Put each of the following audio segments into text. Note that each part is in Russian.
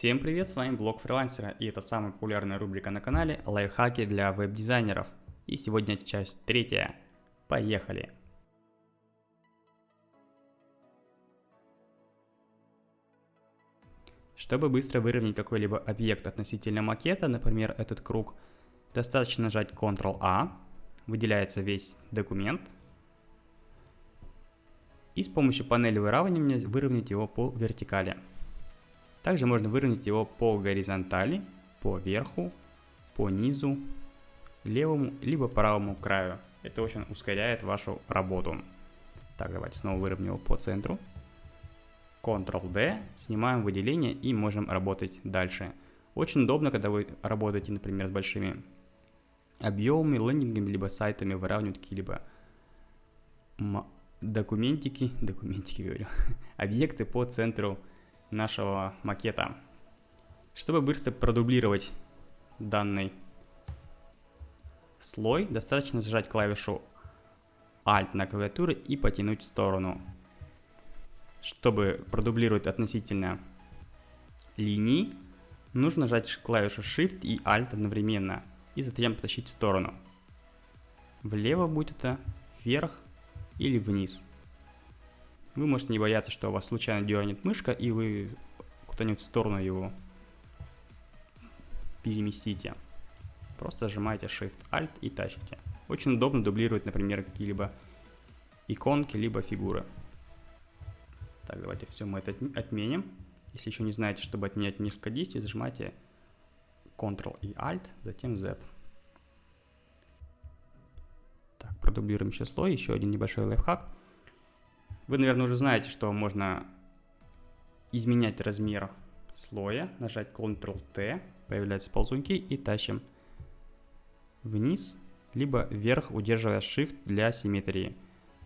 Всем привет, с вами блог фрилансера и это самая популярная рубрика на канале лайфхаки для веб-дизайнеров. И сегодня часть третья. Поехали! Чтобы быстро выровнять какой-либо объект относительно макета, например этот круг, достаточно нажать Ctrl-A, выделяется весь документ, и с помощью панели выравнивания выровнять его по вертикали. Также можно выровнять его по горизонтали, по верху, по низу, левому либо правому краю. Это очень ускоряет вашу работу. Так, давайте снова выровняем его по центру. Ctrl-D, снимаем выделение и можем работать дальше. Очень удобно, когда вы работаете, например, с большими объемами, лендингами, либо сайтами, выравнивать какие-либо документики, документики говорю, объекты по центру нашего макета. Чтобы быстро продублировать данный слой, достаточно зажать клавишу Alt на клавиатуре и потянуть в сторону. Чтобы продублировать относительно линии, нужно нажать клавишу Shift и Alt одновременно и затем потащить в сторону. Влево будет это, вверх или вниз. Вы можете не бояться, что у вас случайно дернет мышка, и вы куда-нибудь в сторону его переместите. Просто зажимаете Shift-Alt и тащите. Очень удобно дублировать, например, какие-либо иконки, либо фигуры. Так, давайте все мы это отменим. Если еще не знаете, чтобы отменять несколько действий, зажимайте Ctrl и Alt, затем Z. Так, продублируем слой, еще один небольшой лайфхак. Вы, наверное, уже знаете, что можно изменять размер слоя, нажать Ctrl-T, появляются ползунки и тащим вниз, либо вверх, удерживая Shift для симметрии.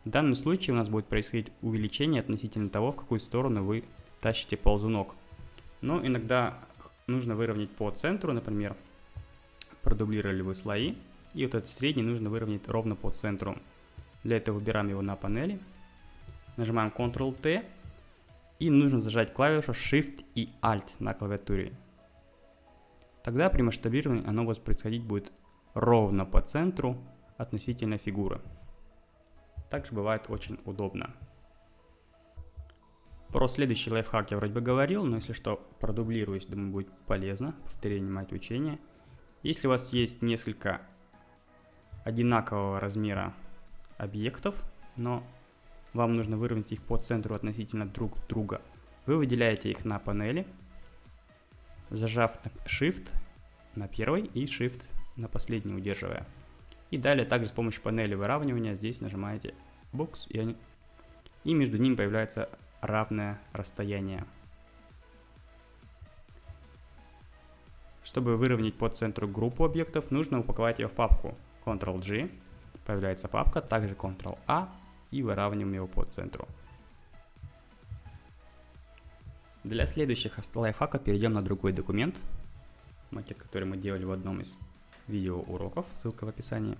В данном случае у нас будет происходить увеличение относительно того, в какую сторону вы тащите ползунок. Но иногда нужно выровнять по центру, например, продублировали вы слои, и вот этот средний нужно выровнять ровно по центру. Для этого выбираем его на панели, Нажимаем Ctrl-T и нужно зажать клавишу Shift и Alt на клавиатуре. Тогда при масштабировании оно у вас происходить будет ровно по центру относительно фигуры. Также бывает очень удобно. Про следующий лайфхак я вроде бы говорил, но если что, продублируюсь, думаю, будет полезно. Повторение мать учения. Если у вас есть несколько одинакового размера объектов, но вам нужно выровнять их по центру относительно друг друга. Вы выделяете их на панели, зажав Shift на первый и Shift на последний удерживая. И далее также с помощью панели выравнивания здесь нажимаете Box и, они... и между ними появляется равное расстояние. Чтобы выровнять по центру группу объектов, нужно упаковать ее в папку Ctrl-G, появляется папка, также Ctrl-A и выравниваем его по центру. Для следующих лайфхаков перейдем на другой документ, макет, который мы делали в одном из видео уроков, ссылка в описании,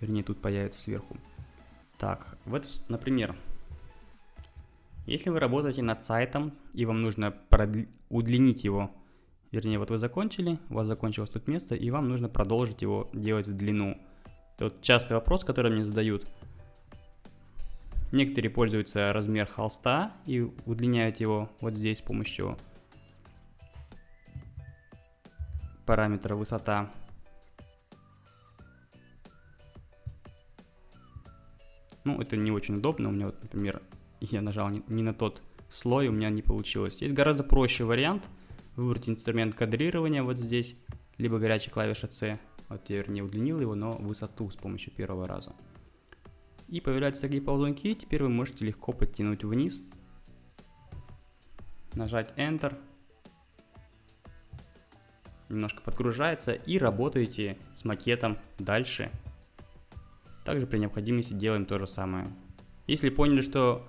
вернее тут появится сверху. Так, вот, например, если вы работаете над сайтом и вам нужно удлинить его, вернее вот вы закончили, у вас закончилось тут место и вам нужно продолжить его делать в длину. Это вот частый вопрос, который мне задают – Некоторые пользуются размер холста и удлиняют его вот здесь с помощью параметра высота. Ну, это не очень удобно. У меня вот, например, я нажал не, на тот слой, у меня не получилось. Есть гораздо проще вариант. Выбрать инструмент кадрирования вот здесь, либо горячая клавиша C. Вот я, вернее, удлинил его, но высоту с помощью первого раза. И появляются такие ползунки, теперь вы можете легко подтянуть вниз, нажать Enter, немножко подгружается и работаете с макетом дальше. Также при необходимости делаем то же самое. Если поняли, что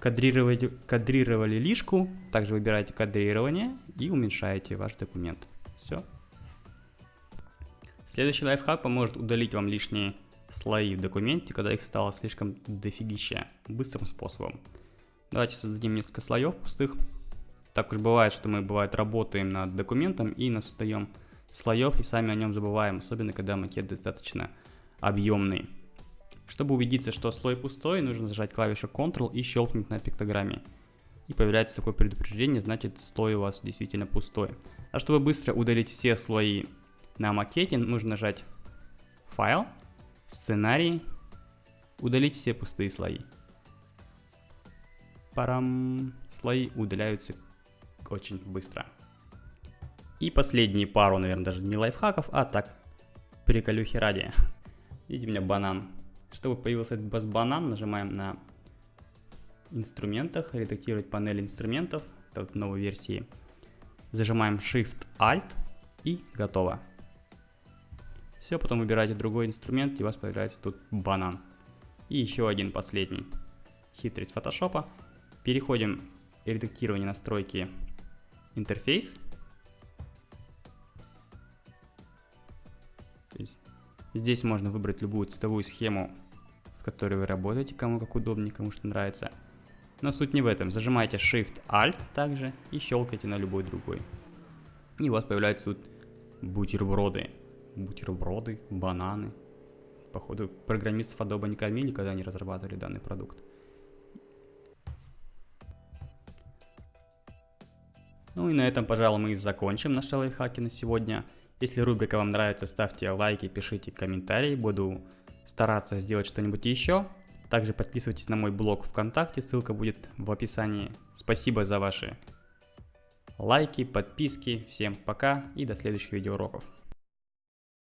кадрировали, кадрировали лишку, также выбираете кадрирование и уменьшаете ваш документ. Все. Следующий лайфхак поможет удалить вам лишние слои в документе, когда их стало слишком дофигища, быстрым способом. Давайте создадим несколько слоев пустых. Так уж бывает, что мы, бывает, работаем над документом и насоздаем слоев и сами о нем забываем, особенно когда макет достаточно объемный. Чтобы убедиться, что слой пустой, нужно зажать клавишу Ctrl и щелкнуть на пиктограмме. И появляется такое предупреждение, значит слой у вас действительно пустой. А чтобы быстро удалить все слои на макете, нужно нажать Файл, Сценарий, удалить все пустые слои. Парам, слои удаляются очень быстро. И последние пару, наверное, даже не лайфхаков, а так, приколюхи ради. Видите, у меня банан. Чтобы появился этот банан, нажимаем на инструментах, редактировать панель инструментов, это вот новой версии. Зажимаем Shift-Alt и готово. Все, потом выбираете другой инструмент и у вас появляется тут банан. И еще один последний. Хитрость фотошопа. Переходим в редактирование настройки интерфейс. Здесь можно выбрать любую цветовую схему, в которой вы работаете, кому как удобнее, кому что нравится. Но суть не в этом. Зажимаете Shift-Alt также и щелкаете на любой другой. И у вас появляются тут бутерброды. Бутерброды, бананы. Походу, программистов Adobe не кормили, когда они разрабатывали данный продукт. Ну и на этом, пожалуй, мы и закончим наши лайфхаки на сегодня. Если рубрика вам нравится, ставьте лайки, пишите комментарии, буду стараться сделать что-нибудь еще. Также подписывайтесь на мой блог ВКонтакте, ссылка будет в описании. Спасибо за ваши лайки, подписки. Всем пока и до следующих видеоуроков.